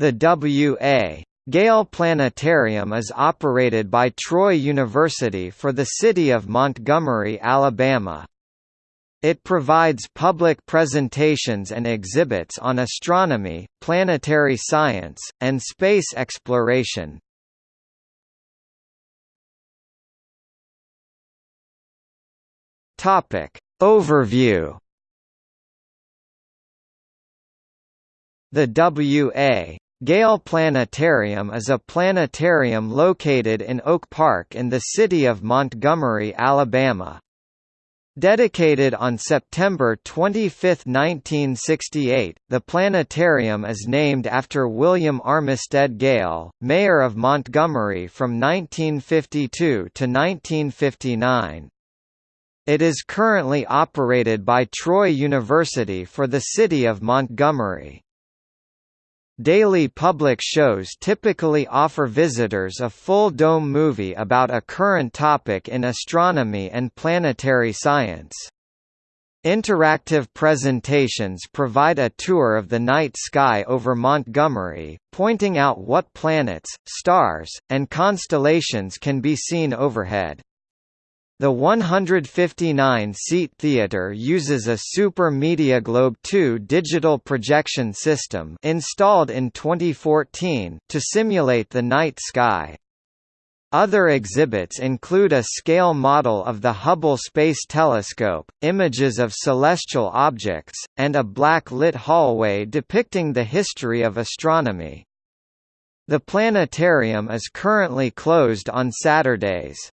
The W.A. Gayle Planetarium is operated by Troy University for the city of Montgomery, Alabama. It provides public presentations and exhibits on astronomy, planetary science, and space exploration. Topic Overview The W.A. Gayle Planetarium is a planetarium located in Oak Park in the city of Montgomery, Alabama. Dedicated on September 25, 1968, the planetarium is named after William Armistead Gayle, mayor of Montgomery from 1952 to 1959. It is currently operated by Troy University for the city of Montgomery. Daily public shows typically offer visitors a full-dome movie about a current topic in astronomy and planetary science. Interactive presentations provide a tour of the night sky over Montgomery, pointing out what planets, stars, and constellations can be seen overhead. The 159-seat theater uses a Super Mediaglobe 2 digital projection system installed in 2014 to simulate the night sky. Other exhibits include a scale model of the Hubble Space Telescope, images of celestial objects, and a black-lit hallway depicting the history of astronomy. The planetarium is currently closed on Saturdays.